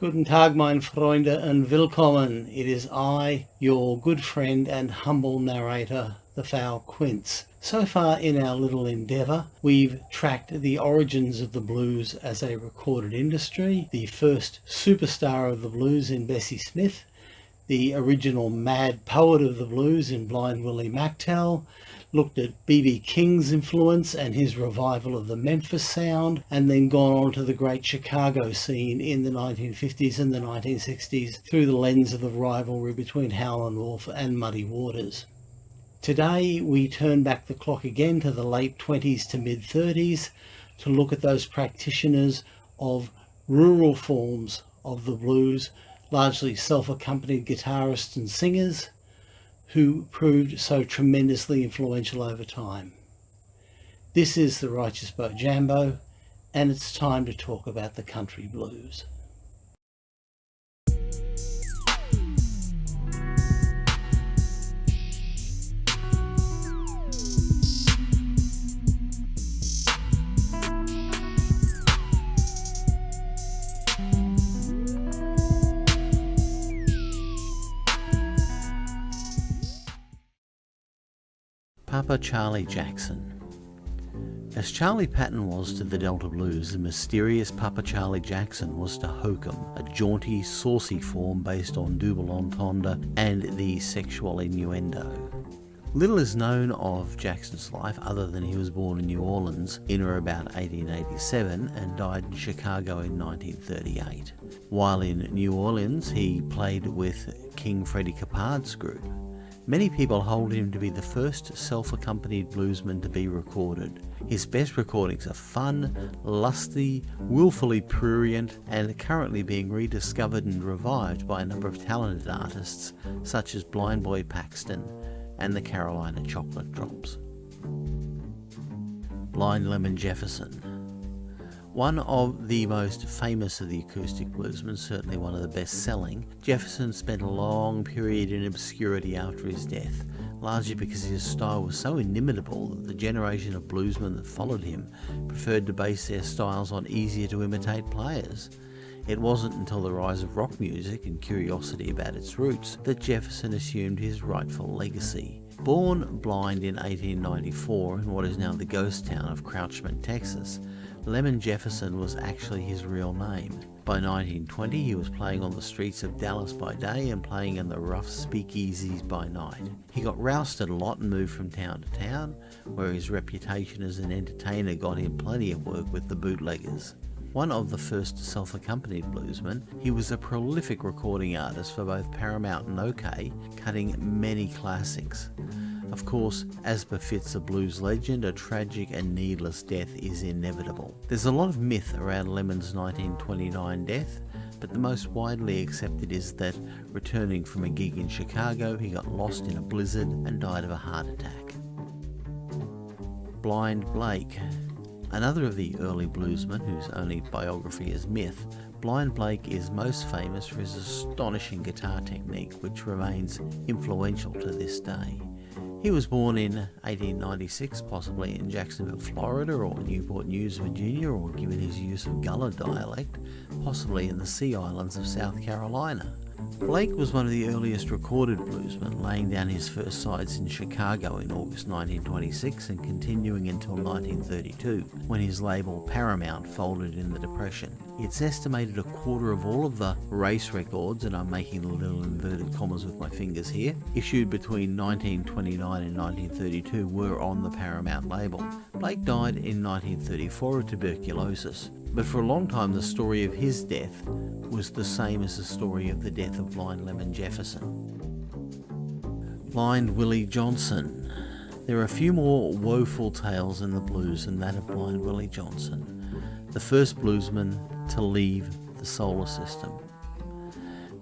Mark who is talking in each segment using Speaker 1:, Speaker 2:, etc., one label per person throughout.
Speaker 1: Guten Tag, mein Freunde, and willkommen. It is I, your good friend and humble narrator, the Foul Quince. So far in our little endeavour, we've tracked the origins of the blues as a recorded industry, the first superstar of the blues in Bessie Smith, the original mad poet of the blues in Blind Willie McTell, looked at B.B. King's influence and his revival of the Memphis sound, and then gone on to the great Chicago scene in the 1950s and the 1960s through the lens of the rivalry between Howlin' Wolf and Muddy Waters. Today we turn back the clock again to the late 20s to mid 30s to look at those practitioners of rural forms of the blues, largely self-accompanied guitarists and singers, who proved so tremendously influential over time. This is the Righteous Bojambo, and it's time to talk about the country blues. Papa Charlie Jackson. As Charlie Patton was to the Delta Blues, the mysterious Papa Charlie Jackson was to Hokum, a jaunty, saucy form based on double entendre and the sexual innuendo. Little is known of Jackson's life other than he was born in New Orleans in or about 1887 and died in Chicago in 1938. While in New Orleans, he played with King Freddie Keppard's group. Many people hold him to be the first self-accompanied bluesman to be recorded. His best recordings are fun, lusty, willfully prurient, and are currently being rediscovered and revived by a number of talented artists such as Blind Boy Paxton and the Carolina Chocolate Drops. Blind Lemon Jefferson one of the most famous of the acoustic bluesmen, certainly one of the best selling, Jefferson spent a long period in obscurity after his death, largely because his style was so inimitable that the generation of bluesmen that followed him preferred to base their styles on easier to imitate players. It wasn't until the rise of rock music and curiosity about its roots that Jefferson assumed his rightful legacy. Born blind in 1894 in what is now the ghost town of Coutchman, Texas, Lemon Jefferson was actually his real name. By 1920 he was playing on the streets of Dallas by day and playing in the rough speakeasies by night. He got rousted a lot and moved from town to town, where his reputation as an entertainer got him plenty of work with the bootleggers. One of the first self-accompanied bluesmen, he was a prolific recording artist for both Paramount and OKeh, cutting many classics. Of course, as befits a blues legend, a tragic and needless death is inevitable. There's a lot of myth around Lemon's 1929 death, but the most widely accepted is that returning from a gig in Chicago, he got lost in a blizzard and died of a heart attack. Blind Blake. Another of the early bluesmen whose only biography is myth, Blind Blake is most famous for his astonishing guitar technique, which remains influential to this day. He was born in 1896, possibly in Jacksonville, Florida, or Newport News, Virginia, or given his use of Gullah dialect, possibly in the Sea Islands of South Carolina. Blake was one of the earliest recorded bluesmen, laying down his first sides in Chicago in August 1926 and continuing until 1932, when his label Paramount folded in the Depression. It's estimated a quarter of all of the race records, and I'm making little inverted commas with my fingers here, issued between 1929 and 1932 were on the Paramount label. Blake died in 1934 of tuberculosis, but for a long time the story of his death was the same as the story of the death of Blind Lemon Jefferson. Blind Willie Johnson. There are a few more woeful tales in the blues than that of Blind Willie Johnson, the first bluesman to leave the solar system.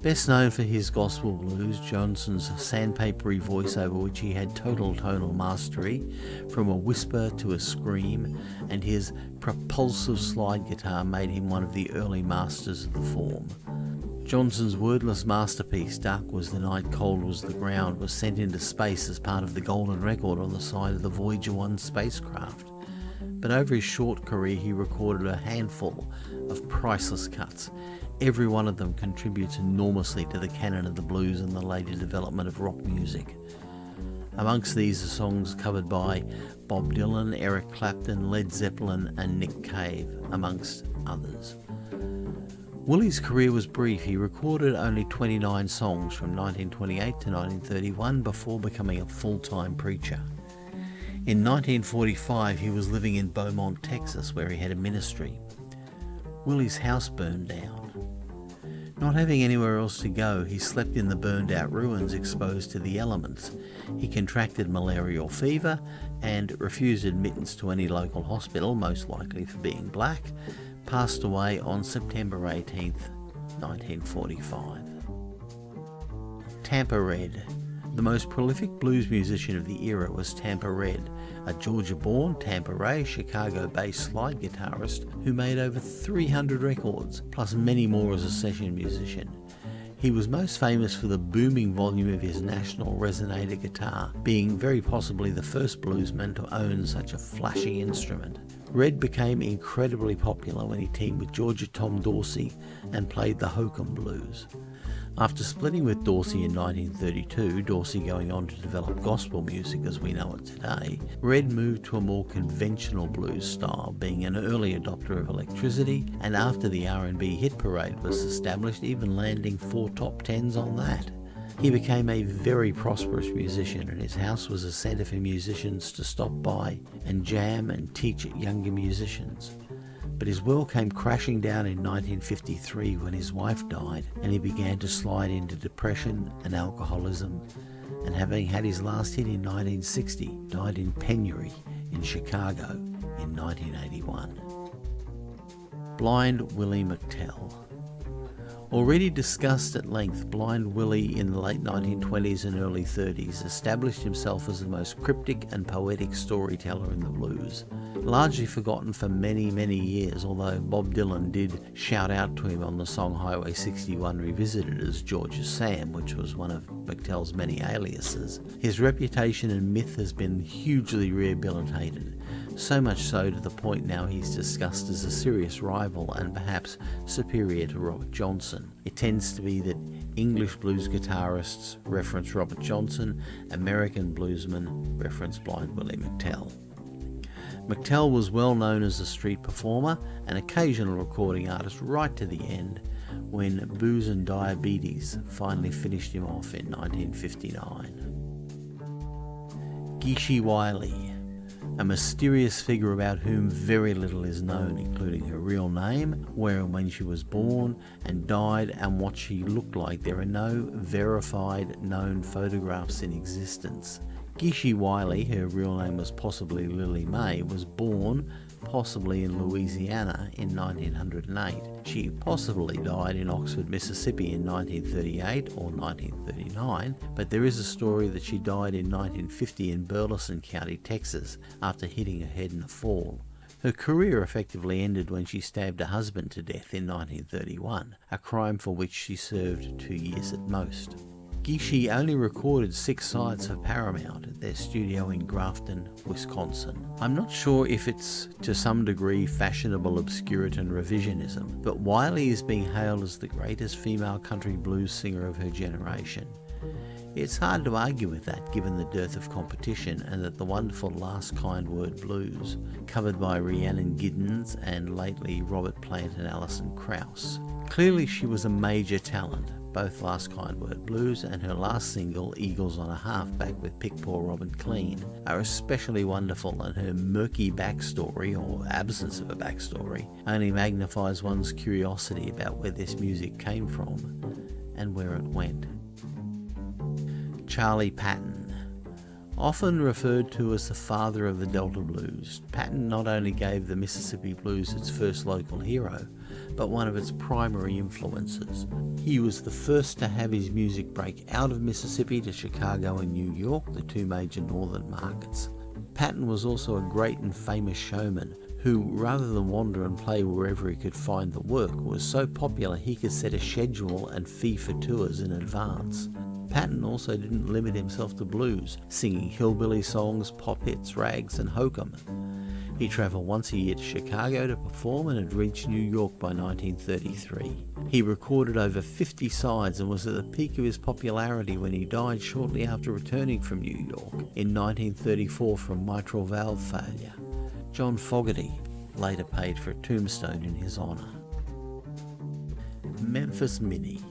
Speaker 1: Best known for his gospel blues, Johnson's sandpapery voice over which he had total tonal mastery, from a whisper to a scream, and his propulsive slide guitar made him one of the early masters of the form. Johnson's wordless masterpiece, Dark Was the Night, Cold Was the Ground, was sent into space as part of the Golden Record on the side of the Voyager 1 spacecraft. But over his short career he recorded a handful of priceless cuts, every one of them contributes enormously to the canon of the blues and the later development of rock music. Amongst these are songs covered by Bob Dylan, Eric Clapton, Led Zeppelin, and Nick Cave, amongst others. Willie's career was brief. He recorded only 29 songs from 1928 to 1931 before becoming a full time preacher. In 1945, he was living in Beaumont, Texas, where he had a ministry. Willie's house burned down. Not having anywhere else to go, he slept in the burned out ruins exposed to the elements. He contracted malarial fever and refused admittance to any local hospital, most likely for being black, passed away on September 18, 1945. Tampa Red. The most prolific blues musician of the era was Tampa Red, a Georgia born, Tampa Ray, Chicago based slide guitarist who made over 300 records, plus many more as a session musician. He was most famous for the booming volume of his National resonator guitar, being very possibly the first bluesman to own such a flashy instrument. Red became incredibly popular when he teamed with Georgia Tom Dorsey and played the Hokum Blues. After splitting with Dorsey in 1932, Dorsey going on to develop gospel music as we know it today, Red moved to a more conventional blues style, being an early adopter of electricity, and after the R&B hit parade was established, even landing four top tens on that. He became a very prosperous musician, and his house was a centre for musicians to stop by and jam and teach younger musicians. But his world came crashing down in 1953 when his wife died and he began to slide into depression and alcoholism. And having had his last hit in 1960, died in penury in Chicago in 1981. Blind Willie McTell. Already discussed at length, Blind Willie in the late 1920s and early 30s established himself as the most cryptic and poetic storyteller in the blues. Largely forgotten for many, many years, although Bob Dylan did shout out to him on the song Highway 61 Revisited as Georgia Sam, which was one of McTell's many aliases. His reputation and myth has been hugely rehabilitated so much so to the point now he's discussed as a serious rival and perhaps superior to Robert Johnson. It tends to be that English blues guitarists reference Robert Johnson, American bluesmen reference Blind Willie McTell. McTell was well known as a street performer, an occasional recording artist right to the end, when booze and diabetes finally finished him off in 1959. Geeshie Wiley a mysterious figure about whom very little is known, including her real name, where and when she was born and died, and what she looked like. There are no verified known photographs in existence. Geeshie Wiley, her real name was possibly Lily May, was born possibly in Louisiana in 1908. She possibly died in Oxford, Mississippi in 1938 or 1939, but there is a story that she died in 1950 in Burleson County, Texas, after hitting her head in a fall. Her career effectively ended when she stabbed her husband to death in 1931, a crime for which she served two years at most. Geeshie only recorded six sides for Paramount at their studio in Grafton, Wisconsin. I'm not sure if it's to some degree fashionable obscurity and revisionism, but Wiley is being hailed as the greatest female country blues singer of her generation. It's hard to argue with that given the dearth of competition and that the wonderful Last Kind Word blues, covered by Rhiannon Giddens and lately Robert Plant and Alison Krauss. Clearly she was a major talent, both Last Kind Word Blues and her last single, Eagles on a Halfback with Pick Poor Robin Clean, are especially wonderful, and her murky backstory, or absence of a backstory, only magnifies one's curiosity about where this music came from and where it went. Charlie Patton. Often referred to as the father of the Delta Blues, Patton not only gave the Mississippi Blues its first local hero, but one of its primary influences. He was the first to have his music break out of Mississippi to Chicago and New York, the two major northern markets. Patton was also a great and famous showman who, rather than wander and play wherever he could find the work, was so popular he could set a schedule and fee for tours in advance. Patton also didn't limit himself to blues, singing hillbilly songs, pop hits, rags, and hokum. He travelled once a year to Chicago to perform and had reached New York by 1933. He recorded over 50 sides and was at the peak of his popularity when he died shortly after returning from New York in 1934 from mitral valve failure. John Fogerty later paid for a tombstone in his honour. Memphis Minnie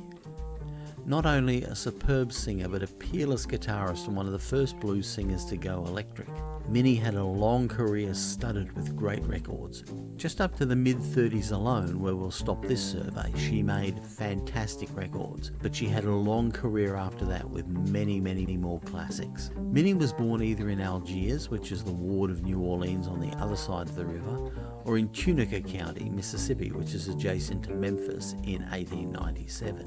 Speaker 1: not only a superb singer but a peerless guitarist and one of the first blues singers to go electric. Minnie had a long career studded with great records. Just up to the mid 30s alone, where we'll stop this survey, she made fantastic records, but she had a long career after that with many, many more classics. Minnie was born either in Algiers, which is the ward of New Orleans on the other side of the river, or in Tunica County, Mississippi, which is adjacent to Memphis in 1897.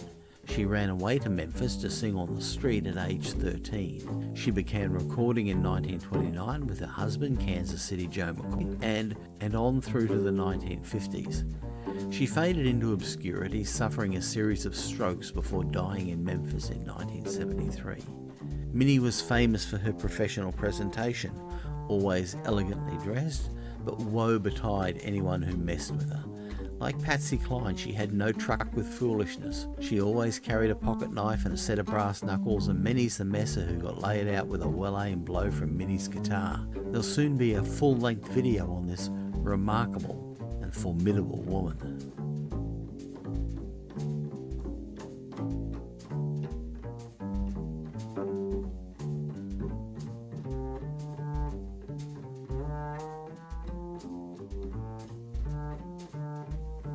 Speaker 1: She ran away to Memphis to sing on the street at age 13. She began recording in 1929 with her husband, Kansas City Joe McCoy, and, and on through to the 1950s. She faded into obscurity, suffering a series of strokes before dying in Memphis in 1973. Minnie was famous for her professional presentation, always elegantly dressed, but woe betide anyone who messed with her. Like Patsy Cline, she had no truck with foolishness. She always carried a pocket knife and a set of brass knuckles, and many's the messer who got laid out with a well-aimed blow from Minnie's guitar. There'll soon be a full-length video on this remarkable and formidable woman.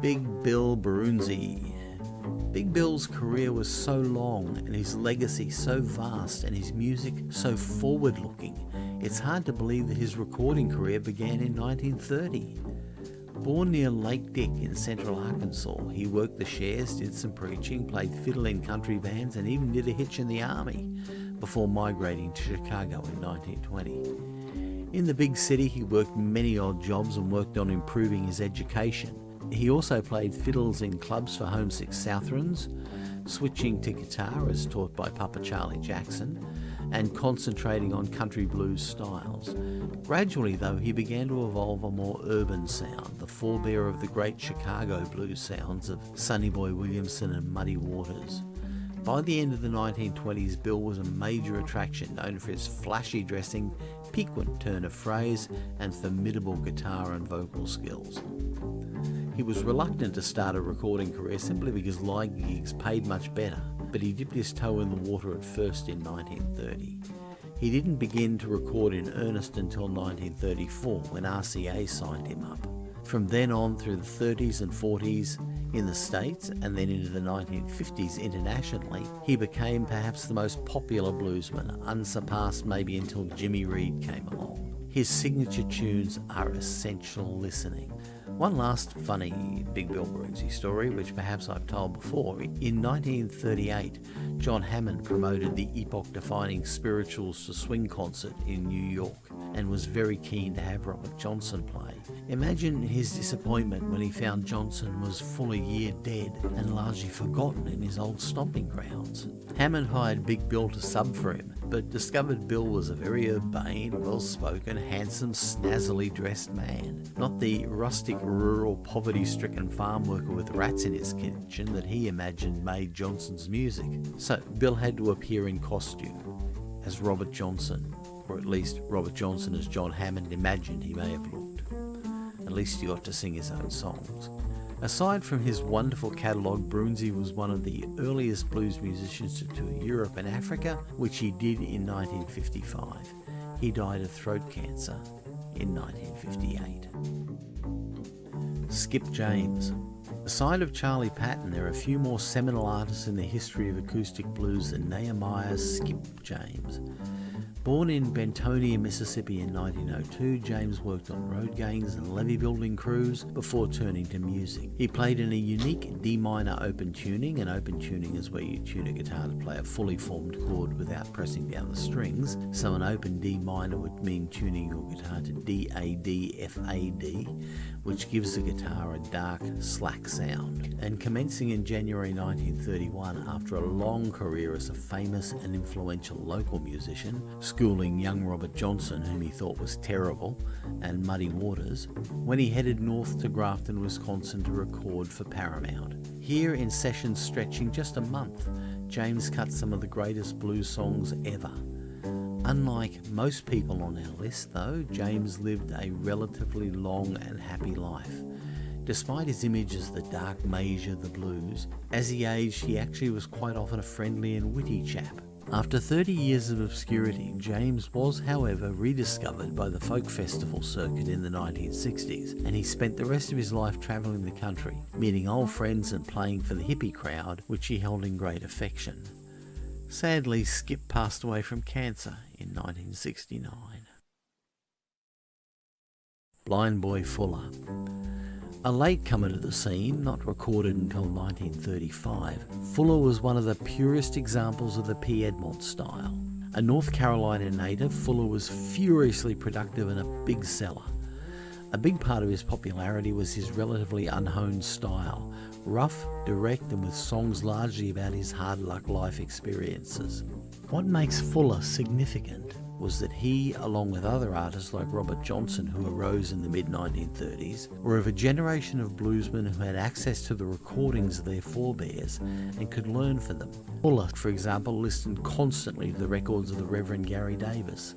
Speaker 1: Big Bill Broonzy. Big Bill's career was so long and his legacy so vast and his music so forward looking, it's hard to believe that his recording career began in 1930. Born near Lake Dick in central Arkansas, he worked the shares, did some preaching, played fiddle in country bands, and even did a hitch in the army before migrating to Chicago in 1920. In the big city, he worked many odd jobs and worked on improving his education. He also played fiddles in clubs for homesick Southrons, switching to guitar as taught by Papa Charlie Jackson, and concentrating on country blues styles. Gradually, though, he began to evolve a more urban sound, the forebear of the great Chicago blues sounds of Sonny Boy Williamson and Muddy Waters. By the end of the 1920s, Bill was a major attraction, known for his flashy dressing, piquant turn of phrase, and formidable guitar and vocal skills. He was reluctant to start a recording career simply because live gigs paid much better, but he dipped his toe in the water at first in 1930. He didn't begin to record in earnest until 1934 when RCA signed him up. From then on through the 30s and 40s in the States and then into the 1950s internationally, he became perhaps the most popular bluesman, unsurpassed maybe until Jimmy Reed came along. His signature tunes are essential listening. One last funny Big Bill Broonzy story, which perhaps I've told before. In 1938, John Hammond promoted the epoch defining Spirituals to Swing concert in New York and was very keen to have Robert Johnson play. Imagine his disappointment when he found Johnson was full a year dead and largely forgotten in his old stomping grounds. Hammond hired Big Bill to sub for him, but discovered Bill was a very urbane, well-spoken, handsome, snazzily dressed man, not the rustic, rural, poverty-stricken farm worker with rats in his kitchen that he imagined made Johnson's music. So Bill had to appear in costume as Robert Johnson, or at least Robert Johnson as John Hammond imagined he may have looked. At least he got to sing his own songs. Aside from his wonderful catalogue, Broonzy was one of the earliest blues musicians to tour Europe and Africa, which he did in 1955. He died of throat cancer in 1958. Skip James. Aside of Charlie Patton, there are a few more seminal artists in the history of acoustic blues than Nehemiah Skip James. Born in Bentonia, Mississippi in 1902, James worked on road gangs and levee building crews before turning to music. He played in a unique D minor open tuning, and open tuning is where you tune a guitar to play a fully formed chord without pressing down the strings. So an open D minor would mean tuning your guitar to D A D F A D, which gives the guitar a dark, slack sound. And commencing in January 1931, after a long career as a famous and influential local musician, schooling young Robert Johnson, whom he thought was terrible, and Muddy Waters, when he headed north to Grafton, Wisconsin to record for Paramount. Here, in sessions stretching just a month, James cut some of the greatest blues songs ever. Unlike most people on our list, though, James lived a relatively long and happy life. Despite his image as the dark mage of the blues, as he aged, he actually was quite often a friendly and witty chap. After 30 years of obscurity, James was, however, rediscovered by the folk festival circuit in the 1960s, and he spent the rest of his life travelling the country, meeting old friends and playing for the hippie crowd, which he held in great affection. Sadly, Skip passed away from cancer in 1969. Blind Boy Fuller a latecomer to the scene, not recorded until 1935, Fuller was one of the purest examples of the Piedmont style. A North Carolina native, Fuller was furiously productive and a big seller. A big part of his popularity was his relatively unhoned style, rough, direct, and with songs largely about his hard luck life experiences. What makes Fuller significant was that he, along with other artists like Robert Johnson, who arose in the mid 1930s, were of a generation of bluesmen who had access to the recordings of their forebears and could learn from them. Fuller, for example, listened constantly to the records of the Reverend Gary Davis.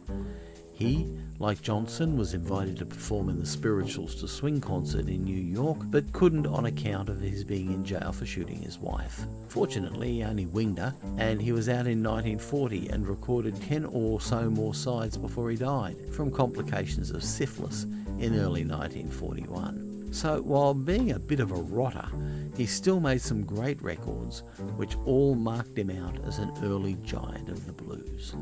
Speaker 1: He, like Johnson, was invited to perform in the Spirituals to Swing concert in New York, but couldn't on account of his being in jail for shooting his wife. Fortunately, he only winged her, and he was out in 1940 and recorded 10 or so more sides before he died from complications of syphilis in early 1941. So, while being a bit of a rotter, he still made some great records, which all marked him out as an early giant of the blues.